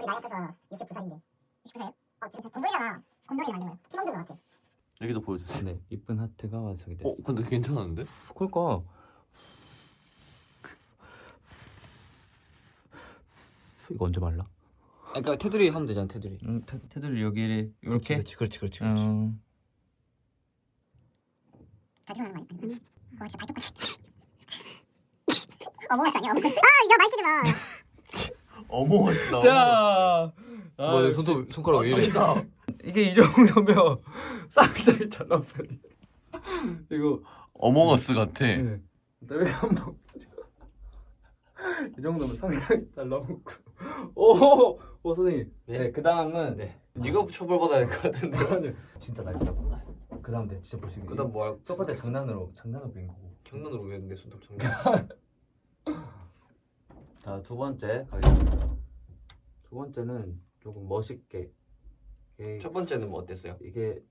둘이 나이 합쳐서 69살인데 69살? 어 지금 곰돌이잖아 곰돌이 만든 거야 팀원들 같아 여기도 보여주세요. 네, 이쁜 하트가 완성이 어, 됐습니다. 근데 괜찮은데? 그러니까 이거 언제 말라? 아, 그러니까 테두리 하면 되잖아 테두리 응, 테, 테두리 여기 이렇게. 그렇지 그렇지 그렇지 그렇지 어, 자기가 하는 거 아니야? 와 진짜 발톱 같아 어머스 아니야 어머스 아야 마이키지 마 어머스 나. 자, 뭐, 내 손톱 손가락 왜 이래 이게 이 정도면 쌍둥이 잘 나오니. 이거 어머어스 같아. 네. 그다음에 한번 이 정도면 상당히 잘 나오고. 오, 오 선생님. 네. 네, 그 다음은 네 이거 처벌받아야 될 것 같은데 아니, 진짜 날짜 몰라. 그 다음 내 진짜 보시기. 그다음 뭐 할? 첫 번째 장난으로 장난으로 그린 거고. 장난으로 왜내 손톱 장난 자, 두 번째 가겠습니다. 두 번째는 조금 멋있게. 첫 번째는 뭐 어땠어요? 이게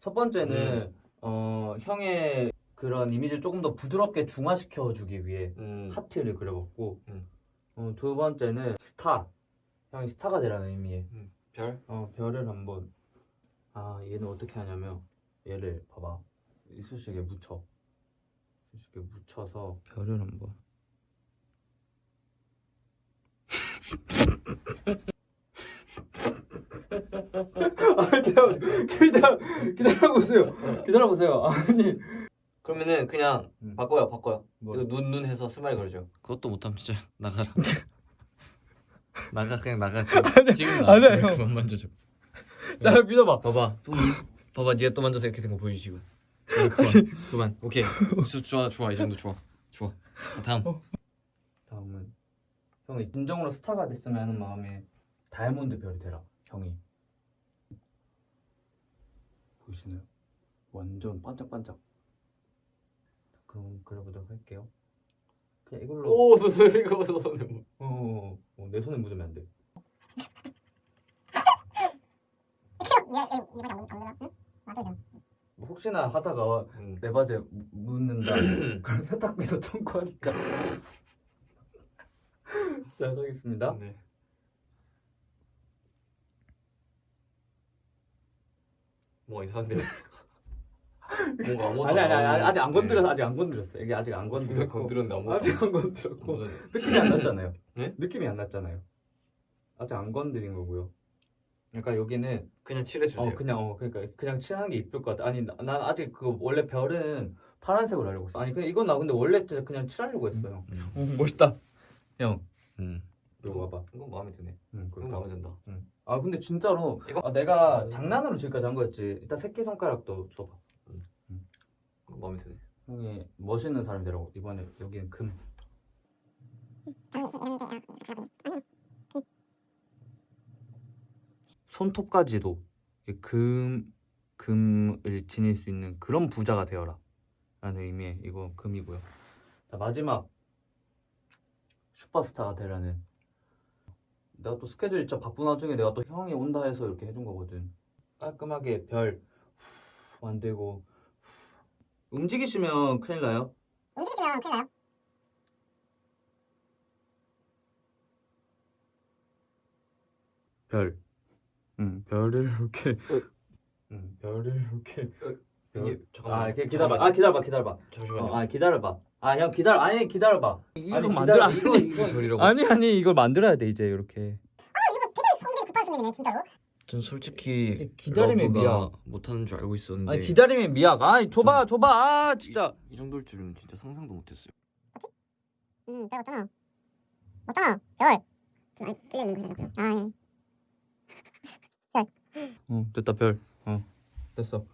첫 번째는 어 형의 그런 이미지를 조금 더 부드럽게 중화시켜 주기 위해 음. 하트를 그려봤고 음. 어, 두 번째는 스타. 형이 스타가 되라는 의미의 별? 어, 별을 한번. 아 얘는 어떻게 하냐면 얘를 봐봐. 이쑤시개 묻혀. 이쑤시개 묻혀서. 별을 한번 아 기다려 기다려 기다려보세요. 기다려보세요. 아니. 그러면은 그냥 음. 바꿔요 바꿔요. 뭐. 이거 눈 눈 해서 스마일 걸죠. 그것도 못하면 진짜 나가라. 나가 그냥 나가 지금 지금 나 아니야, 왜 형. 그만 만져줘? 나 믿어봐. 봐봐. 또 이- 봐봐. 네가 또 만져서 이렇게 된거 지금 그만 그만 그만. 오케이. 저- 좋아 좋아. 이 정도 좋아. 좋아. 자, 다음. 다음은 형이 진정으로 스타가 됐으면 하는 마음에 다이아몬드 별이 되라. 형이. 보이시나요? 완전 반짝반짝. 그럼 그려보도록 할게요. 그냥 이걸로. 오너 너 이거 손에 어, 어, 어, 내 손에 묻으면 안돼. 뭐 혹시나 하다가 음. 내 바지에 묻- 묻는다. 그럼 세탁비도 청구하니까 자 하겠습니다 네. 뭐 이상한데 뭔가 아무것도 아니 아니 아니 안 아직 안 나오는데. 건드렸어 아직 안 건드렸어 이게 아직 안왜 건드렸고 건드렸는데 아무것도 아직 안 건드렸고 아무것도 느낌이 안 났잖아요. 네? 느낌이 안 났잖아요. 아직 안 건드린 거고요. 그러니까 여기는 그냥 칠해주세요 어 그냥 어 그러니까 그냥 칠하는 게 이쁠 것 같아. 아니 나- 난 아직 그 원래 별은 파란색으로 하려고 했어. 아니 그냥 이건 나 근데 원래 그냥 칠하려고 했어요. 음. 어, 멋있다. 형 음. 이거 봐봐. 이건 마음에 드네 응, 이건 그렇다. 마음에 든다 응. 아 근데 진짜로 이거- 아, 내가 장난으로 지금까지 한 거였지. 일단 새끼 손가락도 줘봐. 이건 마음에 드네 형이 멋있는 사람이 되라고 이번에 여기는 금. 손톱까지도 금 금을 지닐 수 있는 그런 부자가 되어라 라는 의미의 이거 금이고요. 자 마지막 슈퍼스타가 되라는 내가 또 스케줄 진짜 바쁜 와중에 내가 또 형이 온다 해서 이렇게 해준 거거든. 깔끔하게 별 만들고 움직이시면 큰일 나요. 움직이시면 큰일 나요 별. 응, 별을 이렇게. 어. 응, 별을 이렇게. 이게 잠깐만 아, 기다려봐. 아, 기다려봐, 기다려봐. 잠시만요 어, 아, 기다려봐. 아, 형 기다려. 아니, 기다려봐. 이거 아니, 만들어 기다려. 이거, 이거. 아니, 아니, 이걸 만들어야 돼, 이제 이렇게. 아 이거 되게 성질이 급한 손님이네 진짜로 전 솔직히 기다림의 미학. 못하는 줄 알고 있었는데 아니, 기다림의 미학. 아이, 줘봐, 줘봐. 아, 진짜. 이, 이 정도일 줄은 진짜 상상도 못했어요 응 별 없잖아 없잖아 별 아니 틀려있는 거잖아 아 예. 어, 됐다, 별. 어, 됐어.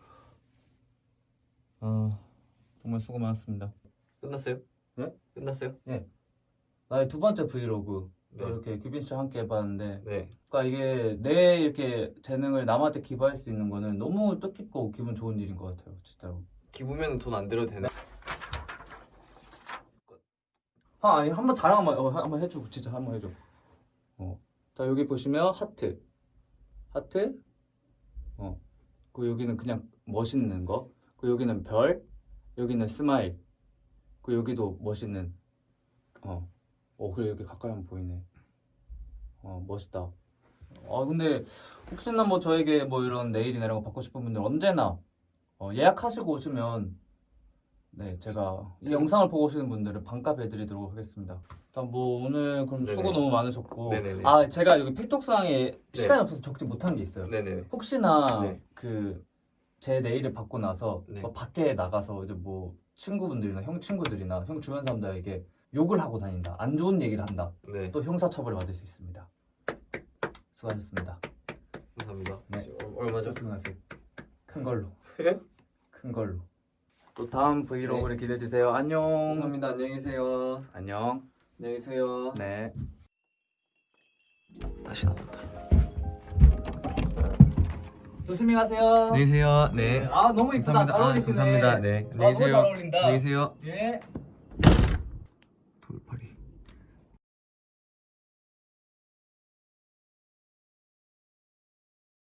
아, 정말 수고 많았습니다. 끝났어요? 네? 끝났어요? 나의 두 번째 브이로그. 네. 이렇게 규빈 씨와 함께 해봤는데 네 그러니까 이게 내 이렇게 재능을 남한테 기부할 수 있는 거는 너무 뜻깊고 기분 좋은 일인 것 같아요 진짜로 기부면 돈 안 들어도 되나? 아 아니 한번 자랑 한번 어, 한번 해줘 진짜 한번 해줘 어 자 여기 보시면 하트 하트 어 그 여기는 그냥 멋있는 거그 여기는 별 여기는 스마일 그 여기도 멋있는 어 어 그래 여기 가까이 하면 보이네 어 멋있다 아 근데 혹시나 뭐 저에게 뭐 이런 네일이나 이런 거 받고 싶은 분들 언제나 어, 예약하시고 오시면 네 제가 이 영상을 보고 오시는 분들은 반값 해드리도록 하겠습니다. 일단 뭐 오늘 그럼 네네. 수고 너무 많으셨고 네네네. 아 제가 여기 픽톡상에 시간이 없어서 적지 못한 게 있어요. 네네. 혹시나 네. 그 제 네일을 받고 나서 네. 뭐 밖에 나가서 이제 뭐 친구분들이나 형 친구들이나 형 주변 사람들에게 욕을 하고 다닌다 안 좋은 얘기를 한다 네. 또 형사처벌을 받을 수 있습니다 수고하셨습니다 감사합니다. 네. 어, 얼마죠? 큰 걸로 네. 큰 걸로 또 다음 브이로그를 기대해 주세요 안녕 감사합니다. 안녕히 계세요. 안녕 안녕히 계세요. 네 다시 나온다. 조심히 가세요 안녕히 계세요. 네. 아 너무 이쁘다 잘 감사합니다. 아, 어울리시네 감사합니다. 네. 아, 안녕히 잘 계세요. 안녕히 계세요. 예